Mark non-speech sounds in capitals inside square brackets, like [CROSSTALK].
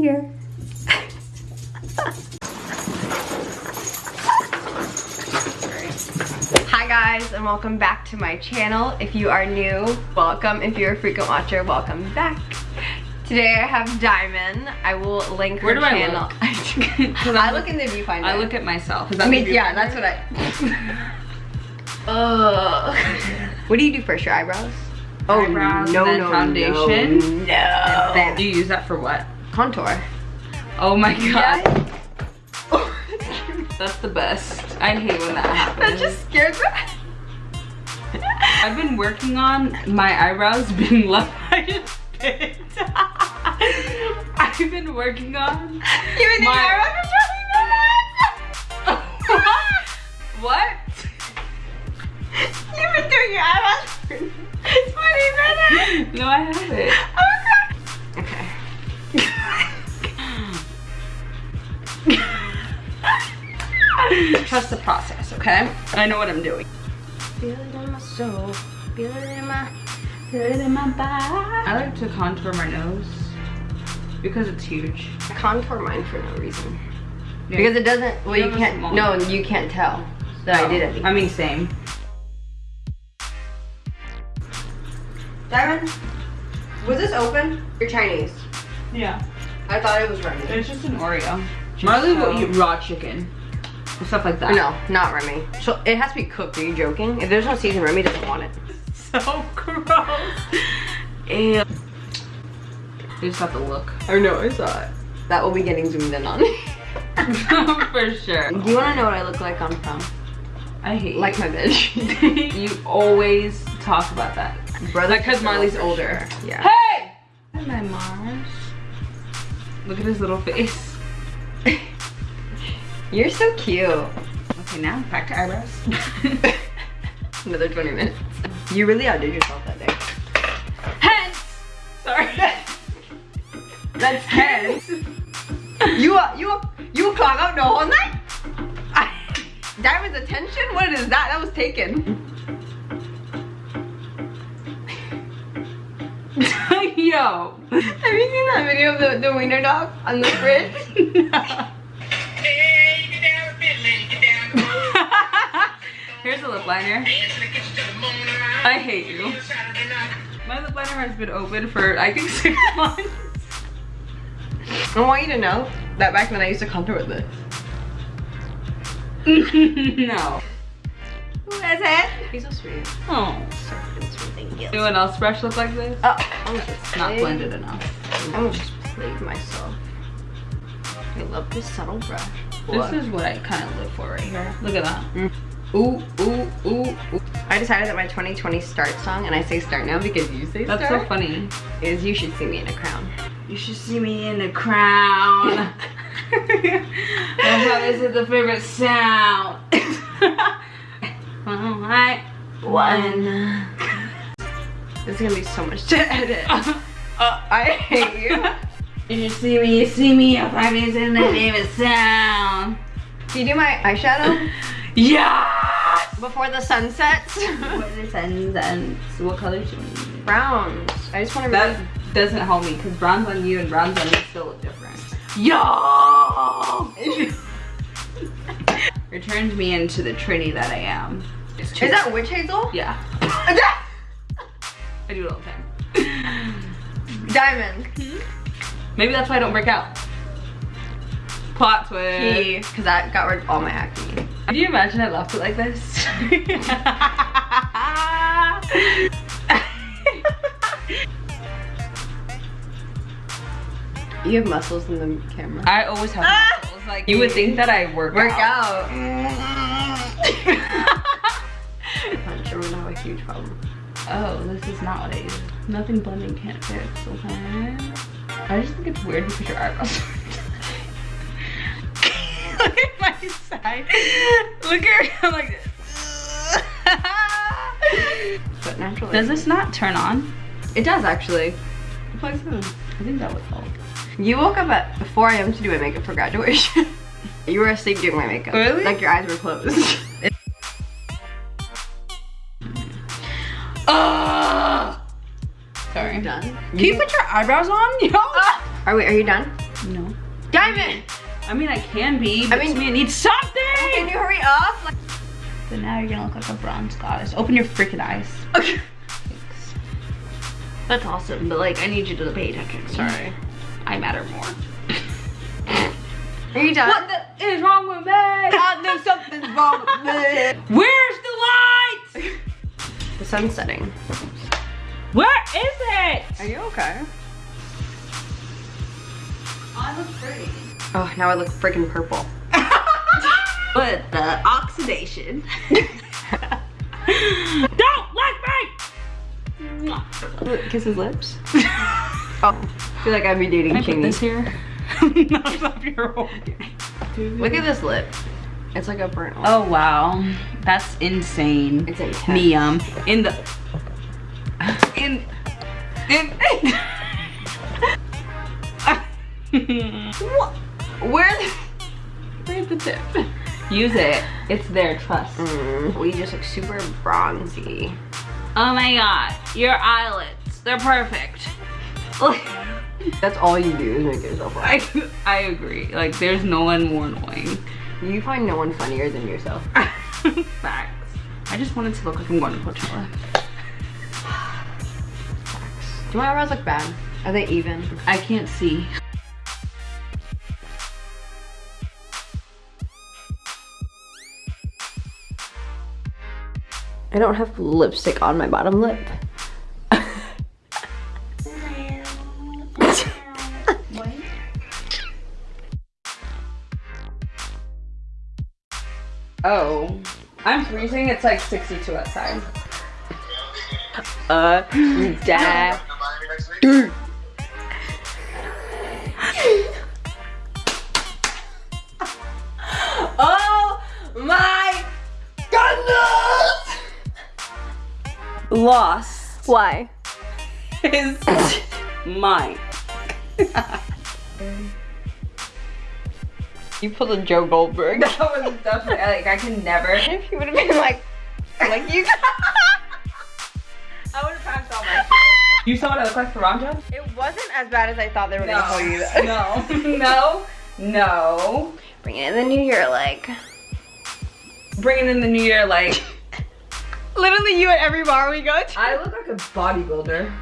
here. Hi guys and welcome back to my channel. If you are new, welcome. If you're a frequent watcher, welcome back. Today I have Diamond. I will link her Where do I look? [LAUGHS] I look in the viewfinder. I look at myself. Is that I mean, the yeah, that's what I. [LAUGHS] Ugh. what do you do first? Your eyebrows? Oh Eyebrows, no, then no, foundation. No, no. Then do you use that for what? Contour. Oh my god. Yeah. [LAUGHS] That's the best. I hate when that happens. that just scared me. [LAUGHS] I've been working on my eyebrows being [LAUGHS] left bit. I've been working on Even the My- eyebrows are what? You've been doing your eyebrows for 20 minutes. No, I haven't. Trust the process, okay? I know what I'm doing. Feel it in my soul. Feel it in my. Put it in my bag. I like to contour my nose because it's huge. I contour mine for no reason. Yeah. Because it doesn't. Well, You you can't. No, you can't tell that I did anything. I mean, same. Diamond, was this open? You're Chinese. Yeah. I thought it was Remy. It's just an Oreo. Marley will eat raw chicken. And Stuff like that. No, not Remy. So it has to be cooked. Are you joking? If there's no season, Remy doesn't want it. [LAUGHS] So gross. Ew. You just have to look. I know, I saw it. That will be getting zoomed in on. [LAUGHS] For sure. Do you want to know what I look like on film? I hate Like my bitch. you. [LAUGHS] you always talk about that. Brother, Like, 'cause Marley's for older. sure. Yeah. Hey! Hi, my Mars. Look at his little face. You're so cute. Okay, now back to eyebrows. [LAUGHS] Another 20 minutes. You really outdid yourself that day. Hence! Sorry. [LAUGHS] That's tense. [LAUGHS] you uh, you uh, you clock out the whole night? Diamond's attention? What is that? That was taken. Yo. Have you seen that video of the, the wiener dog on the fridge? Here's a lip liner. I hate you. My lip liner has been open for I think [LAUGHS] six months. I want you to know that back then I used to contour with this. [LAUGHS] no. Who is it? He's so sweet. Oh. So freaking sweet. Anyone else brush look like this? Oh, I'm just Not played. blended enough. I'm just played myself. I love this subtle brush. This is what I kind of live for right here. Look at that. Mm. Ooh, ooh, ooh, ooh. I decided that my 2020 start song, and I say start now because you say That's start, That's so funny. is you should see me in a crown. You should see me in a crown. [LAUGHS] how is the favorite sound? Alright. [LAUGHS] One. This is gonna be so much to edit. [LAUGHS] Uh, I hate you. You should see me, you see me, if I is in the [GASPS] favorite sound. Do you do my eyeshadow Yes! Before the sun sets? What is and then so what color should we use? Browns. I just want to That doesn't help me because brown's on you and brown's on me still look different. Yo! Returns [LAUGHS] me into the Trinity that I am. Is that witch hazel? Yeah. [LAUGHS] I do it all the time. Diamond. Hmm? Maybe that's why I don't break out. Plot twist. Because that got rid of all my acne. Can you imagine I left it like this? [LAUGHS] You have muscles in the camera. I always have Ah! muscles. Like you would think that I work, Work out. out. Punch, I'm gonna have a huge problem. Oh, this is not what I use. Nothing blending can't fix, okay? I just think it's weird because your eyebrows Look [LAUGHS] at my side. Look at I'm like But naturally. Does this not turn on? It does actually. It plugs in. I think that would help. You woke up at 4 a.m. to do my makeup for graduation. [LAUGHS] you were asleep doing my makeup. Really? Like your eyes were closed. [LAUGHS] Ugh! Sorry. done? Can you put your eyebrows on? Yo? Are we? Are you done? No. Diamond! I mean, I can be, but I mean- to me it needs something! Can you hurry up? Like, But now you're gonna look like a bronze goddess. Open your freaking eyes. okay. That's awesome, but like, I need you to pay attention. Sorry. I matter more. Are you done? What the is wrong with me? I know something's wrong with me. [LAUGHS] Where's the lights? The sun's setting. Where is it? Are you okay? I look pretty. Oh, now I look freaking purple. [LAUGHS] But the oxidation. [LAUGHS] Don't like me! Kiss his lips. [LAUGHS] Oh, I feel like I'd be dating Can this here? Not up your whole Look at this lip. It's like a burnt one. Oh wow, that's insane. It's intense. Neum in the in in. What? Where the, where's the tip? Use it. It's there. Trust. Mm, we just look super bronzy. Oh my god, your eyelids—they're perfect. [LAUGHS] That's all you do is make yourself laugh. I [LAUGHS] I agree. Like, there's no one more annoying. You find no one funnier than yourself. [LAUGHS] Facts. I just wanted to look like I'm going to Coachella. Do my eyebrows look bad? Are they even? I can't see. I don't have lipstick on my bottom lip. [LAUGHS] Oh, I'm freezing. It's like 62 outside. Uh, [GASPS] dad. Lost Why? is mine. You pulled a Joe Goldberg. That was definitely like I can never. [LAUGHS] if you would have been like, like you. [LAUGHS] I would have passed all my You saw what I look like for Ronja? It wasn't as bad as I thought they were gonna tell you that. [LAUGHS] No, no, no. Bring it in the new year, like. Bringing in the new year like Literally you at every bar we go to. I look like a bodybuilder.